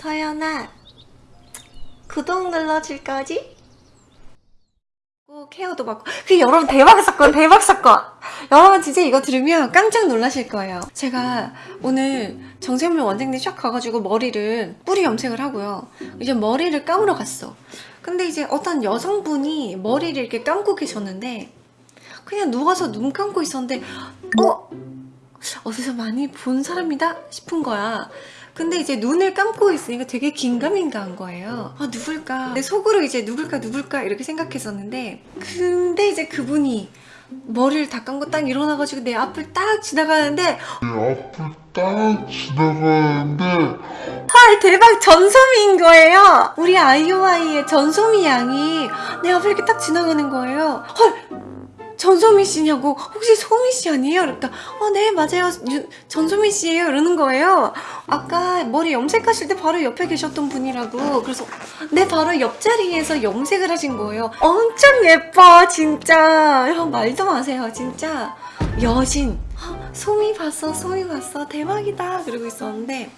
서연아 구독 눌러줄 거지? 꼭 케어도 받고 그 여러분 대박 사건 대박 사건. 여러분 진짜 이거 들으면 깜짝 놀라실 거예요. 제가 오늘 정세물 원장님 쫙 가가지고 머리를 뿌리 염색을 하고요. 이제 머리를 감으러 갔어. 근데 이제 어떤 여성분이 머리를 이렇게 감고 계셨는데 그냥 누워서 눈 감고 있었는데 어? 어디서 많이 본 사람이다? 싶은 거야 근데 이제 눈을 감고 있으니까 되게 긴가민가한 거예요. 아 누굴까? 내 속으로 이제 누굴까 누굴까 이렇게 생각했었는데 근데 이제 그분이 머리를 다 감고 딱 일어나가지고 내 앞을 딱 지나가는데 내 앞을 딱 지나가는데 헐 대박 전소미인 거예요. 우리 아이오아이의 전소미 양이 내 앞을 이렇게 딱 지나가는 거예요. 헐 전소미 씨냐고. 혹시 소미 씨 아니에요? 그러니까 어 네 맞아요. 유- 전소미 씨예요. 이러는 거예요. 아까 머리 염색하실 때 바로 옆에 계셨던 분이라고. 그래서 내 바로 옆자리에서 염색을 하신 거예요. 엄청 예뻐 진짜. 형 말도 마세요 진짜. 여신. 헉, 소미 봤어 소미 봤어. 대박이다. 그러고 있었는데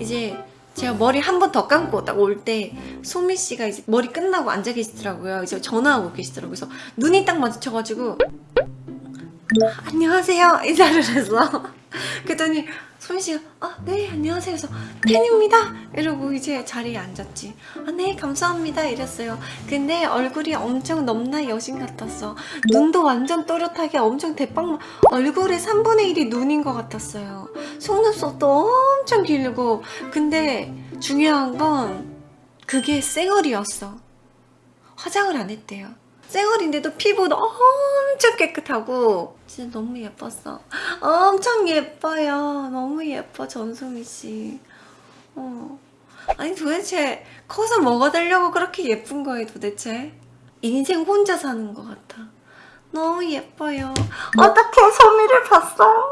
이제 제가 머리 한 번 더 감고 딱 올때 소미 씨가 이제 머리 끝나고 앉아 계시더라고요. 이제 전화하고 계시더라고요. 그래서 눈이 딱 마주쳐가지고 안녕하세요 인사를 했어. 그랬더니 소미 씨가 아 네 안녕하세요. 그래서 팬입니다. 이러고 이제 자리에 앉았지. 아 네 감사합니다 이랬어요. 근데 얼굴이 엄청 넘나 여신 같았어. 눈도 완전 또렷하게 엄청 대빵 얼굴의 3분의 1이 눈인 것 같았어요. 속눈썹도 엄청 길고 근데 중요한 건 그게 쌩얼이었어. 화장을 안 했대요. 쌩얼인데도 피부도 엄청 깨끗하고 진짜 너무 예뻤어. 엄청 예뻐요. 너무 예뻐 전소미 씨. 어. 아니 도대체 커서 뭐가 되려고 그렇게 예쁜 거예요 도대체? 인생 혼자 사는 것 같아. 너무 예뻐요. 어떻게 소미를 봤어요?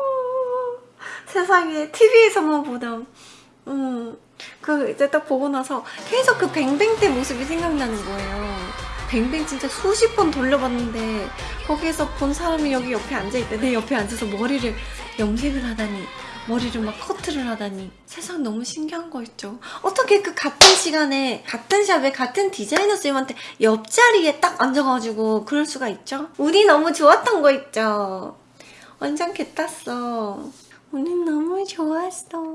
세상에 TV에서만 보던 음, 그 이제 딱 보고 나서 계속 그 뱅뱅 때 모습이 생각나는 거예요. 뱅뱅 진짜 수십 번 돌려봤는데 거기에서 본 사람이 여기 옆에 앉아있대. 내 옆에 앉아서 머리를 염색을 하다니 머리를 막 커트를 하다니 세상 너무 신기한 거 있죠. 어떻게 그 같은 시간에 같은 샵에 같은 디자이너 쌤한테 옆자리에 딱 앉아가지고 그럴 수가 있죠? 운이 너무 좋았던 거 있죠. 완전 개땄어. 운이 너무 좋았어.